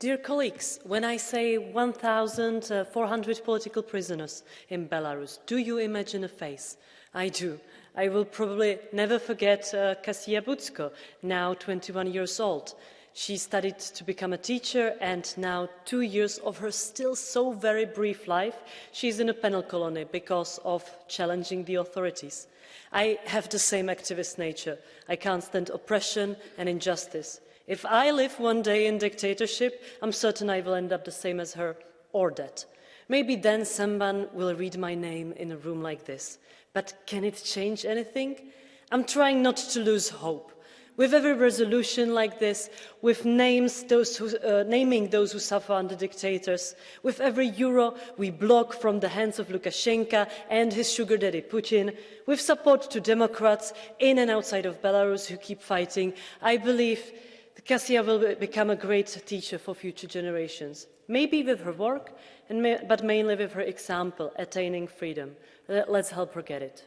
Dear colleagues, when I say 1,400 political prisoners in Belarus, do you imagine a face? I do. I will probably never forget uh, Kasia Butsko, now 21 years old. She studied to become a teacher and now two years of her still so very brief life, she's in a penal colony because of challenging the authorities. I have the same activist nature. I can't stand oppression and injustice. If I live one day in dictatorship, I'm certain I will end up the same as her or dead. Maybe then someone will read my name in a room like this. But can it change anything? I'm trying not to lose hope. With every resolution like this, with names those who, uh, naming those who suffer under dictators, with every euro we block from the hands of Lukashenko and his sugar daddy Putin, with support to Democrats in and outside of Belarus who keep fighting, I believe Kasia will become a great teacher for future generations, maybe with her work, but mainly with her example, attaining freedom. Let's help her get it.